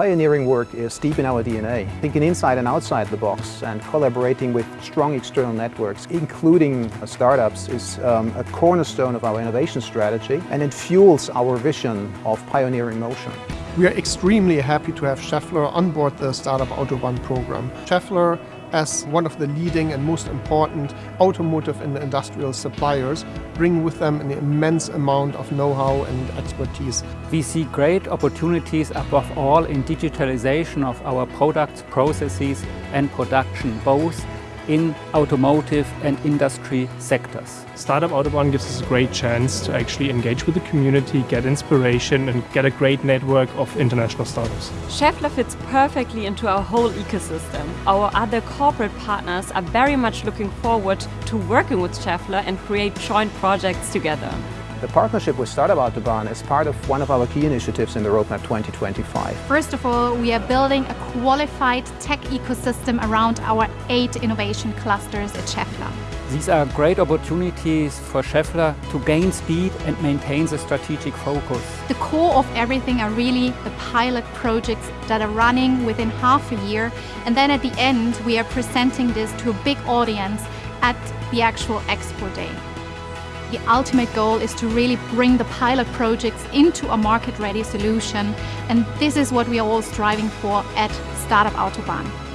Pioneering work is deep in our DNA, thinking inside and outside the box and collaborating with strong external networks, including startups, is um, a cornerstone of our innovation strategy and it fuels our vision of pioneering motion. We are extremely happy to have Schaeffler on board the Startup Autobahn program. Schaeffler as one of the leading and most important automotive and industrial suppliers, bring with them an immense amount of know-how and expertise. We see great opportunities above all in digitalization of our products, processes and production, both in automotive and industry sectors. Startup Autobahn gives us a great chance to actually engage with the community, get inspiration and get a great network of international startups. Schaeffler fits perfectly into our whole ecosystem. Our other corporate partners are very much looking forward to working with Schaeffler and create joint projects together. The partnership with Startup Autobahn is part of one of our key initiatives in the Roadmap 2025. First of all, we are building a qualified tech ecosystem around our eight innovation clusters at Schaeffler. These are great opportunities for Schaeffler to gain speed and maintain the strategic focus. The core of everything are really the pilot projects that are running within half a year and then at the end we are presenting this to a big audience at the actual Expo Day. The ultimate goal is to really bring the pilot projects into a market-ready solution and this is what we are all striving for at Startup Autobahn.